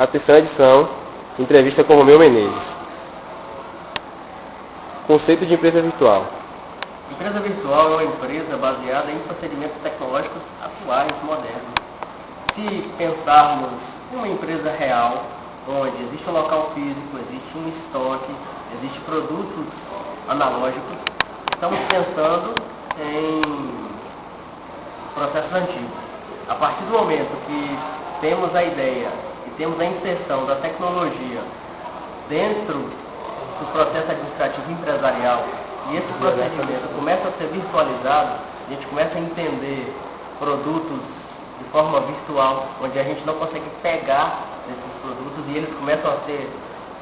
a terceira edição, entrevista com Romeu Menezes. Conceito de empresa virtual. Empresa virtual é uma empresa baseada em procedimentos tecnológicos atuais, modernos. Se pensarmos em uma empresa real, onde existe um local físico, existe um estoque, existe produtos analógicos, estamos pensando em processos antigos. A partir do momento que temos a ideia e temos a inserção da tecnologia dentro do processo administrativo empresarial. E esse procedimento começa a ser virtualizado, a gente começa a entender produtos de forma virtual, onde a gente não consegue pegar esses produtos e eles começam a ser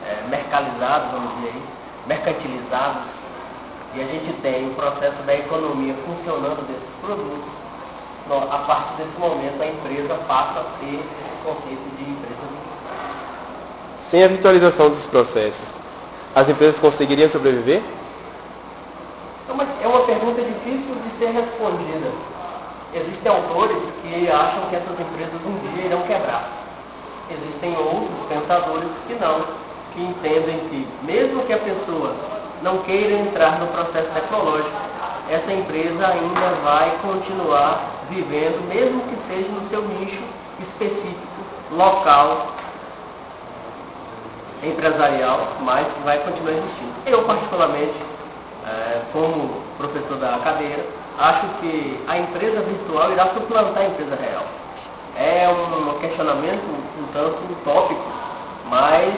é, mercalizados, vamos dizer aí, mercantilizados, e a gente tem o processo da economia funcionando desses produtos, a partir desse momento a empresa passa a ter esse conceito de empresa. Sem a virtualização dos processos, as empresas conseguiriam sobreviver? É uma, é uma pergunta difícil de ser respondida. Existem autores que acham que essas empresas um dia irão quebrar. Existem outros pensadores que não, que entendem que mesmo que a pessoa não queira entrar no processo tecnológico, essa empresa ainda vai continuar vivendo, mesmo que seja no seu nicho específico, local, empresarial, mas que vai continuar existindo. Eu, particularmente, é, como professor da cadeira, acho que a empresa virtual irá suplantar a empresa real. É um questionamento um tanto utópico, mas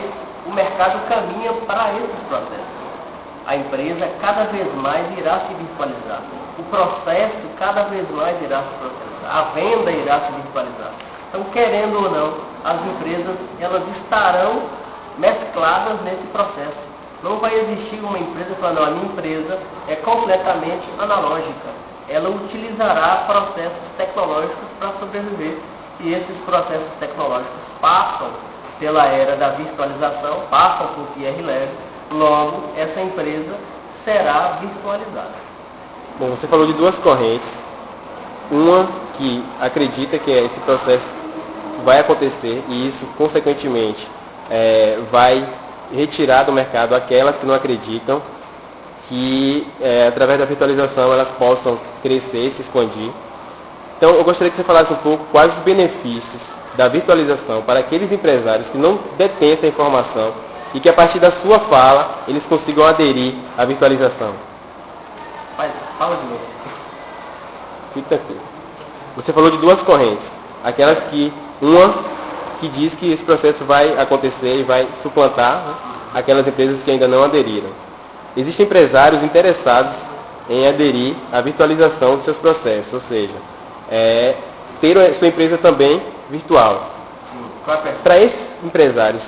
o mercado caminha para esses processos. A empresa cada vez mais irá se virtualizar. O processo cada vez mais irá se processar. A venda irá se virtualizar. Então, querendo ou não, as empresas elas estarão mescladas nesse processo. Não vai existir uma empresa falando, a minha empresa é completamente analógica. Ela utilizará processos tecnológicos para sobreviver. E esses processos tecnológicos passam pela era da virtualização, passam por QR Lab, logo essa empresa será virtualizada. Bom, você falou de duas correntes. Uma que acredita que esse processo vai acontecer e isso, consequentemente, é, vai retirar do mercado aquelas que não acreditam que é, através da virtualização elas possam crescer e se expandir. Então eu gostaria que você falasse um pouco quais os benefícios da virtualização para aqueles empresários que não detêm essa informação e que a partir da sua fala eles consigam aderir à virtualização. Mas fala de novo. Fica aqui. Você falou de duas correntes. Aquelas que uma que diz que esse processo vai acontecer e vai suplantar né, aquelas empresas que ainda não aderiram. Existem empresários interessados em aderir à virtualização dos seus processos, ou seja, é, ter a sua empresa também virtual. Para esses empresários,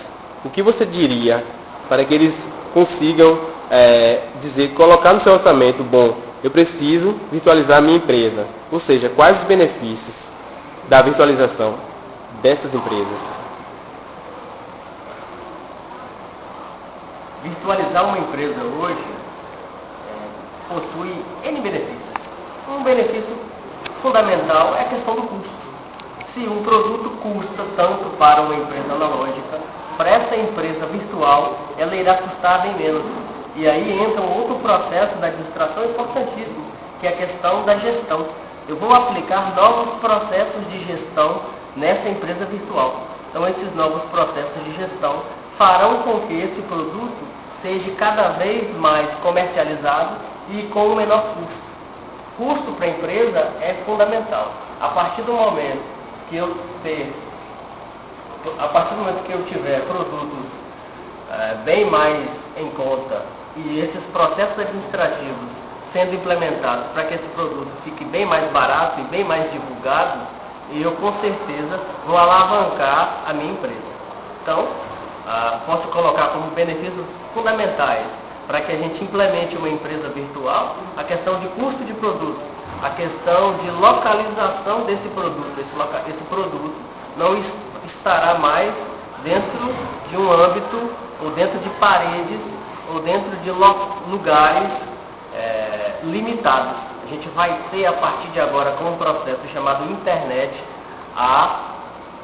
o que você diria para que eles consigam é, dizer, colocar no seu orçamento, bom, eu preciso virtualizar a minha empresa. Ou seja, quais os benefícios da virtualização dessas empresas? Virtualizar uma empresa hoje é, possui N benefícios. Um benefício fundamental é a questão do custo. Se um produto custa tanto para uma empresa analógica, essa empresa virtual, ela irá custar bem menos. E aí entra um outro processo da administração importantíssimo, que é a questão da gestão. Eu vou aplicar novos processos de gestão nessa empresa virtual. Então, esses novos processos de gestão farão com que esse produto seja cada vez mais comercializado e com o menor custo. Custo para a empresa é fundamental. A partir do momento que eu ter, a partir do momento que eu tiver produtos é, bem mais em conta e esses processos administrativos sendo implementados para que esse produto fique bem mais barato e bem mais divulgado, eu com certeza vou alavancar a minha empresa. Então, ah, posso colocar como benefícios fundamentais para que a gente implemente uma empresa virtual a questão de custo de produto, a questão de localização desse produto. Esse, esse produto não estará mais dentro de um âmbito ou dentro de paredes ou dentro de lugares é, limitados a gente vai ter a partir de agora, com um processo chamado internet, a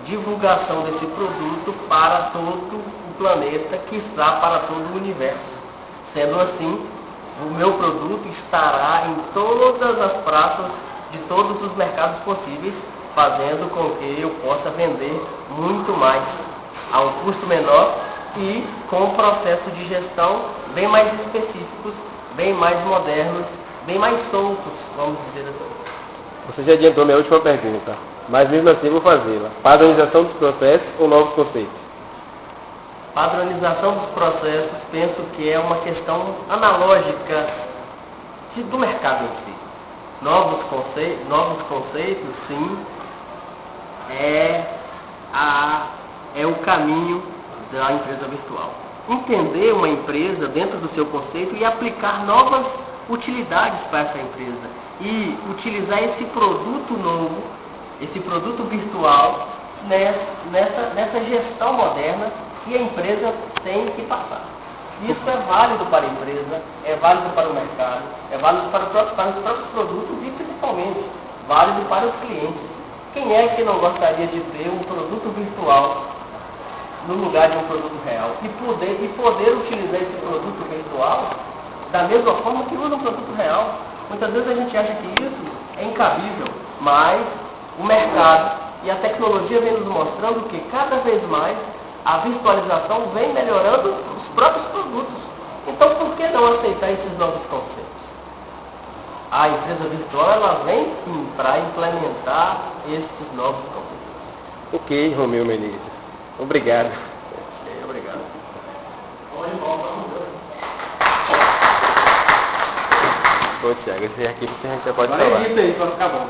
divulgação desse produto para todo o planeta, quiçá para todo o universo. Sendo assim, o meu produto estará em todas as praças de todos os mercados possíveis, fazendo com que eu possa vender muito mais a um custo menor e com um processo de gestão bem mais específicos, bem mais modernos, bem mais soltos, vamos dizer assim. Você já adiantou minha última pergunta, mas mesmo assim vou fazê-la. Padronização dos processos ou novos conceitos? Padronização dos processos, penso que é uma questão analógica de, do mercado em si. Novos conceitos, novos conceitos sim, é, a, é o caminho da empresa virtual. Entender uma empresa dentro do seu conceito e aplicar novas utilidades para essa empresa. E utilizar esse produto novo, esse produto virtual, nessa, nessa gestão moderna que a empresa tem que passar. Isso é válido para a empresa, é válido para o mercado, é válido para, para os próprios produtos e principalmente válido para os clientes. Quem é que não gostaria de ter um produto virtual no lugar de um produto real e poder, e poder utilizar esse produto virtual da mesma forma que usa um produto real? Muitas vezes a gente acha que isso é incabível, mas o mercado e a tecnologia vem nos mostrando que cada vez mais a virtualização vem melhorando produtos. Então por que não aceitar esses novos conceitos? A empresa virtual ela vem sim para implementar estes novos conceitos. Ok, Romeu Menezes. Obrigado. Ok, obrigado. Bom, Tiago, esse aqui você já pode Agora falar. edita aí para ficar bom.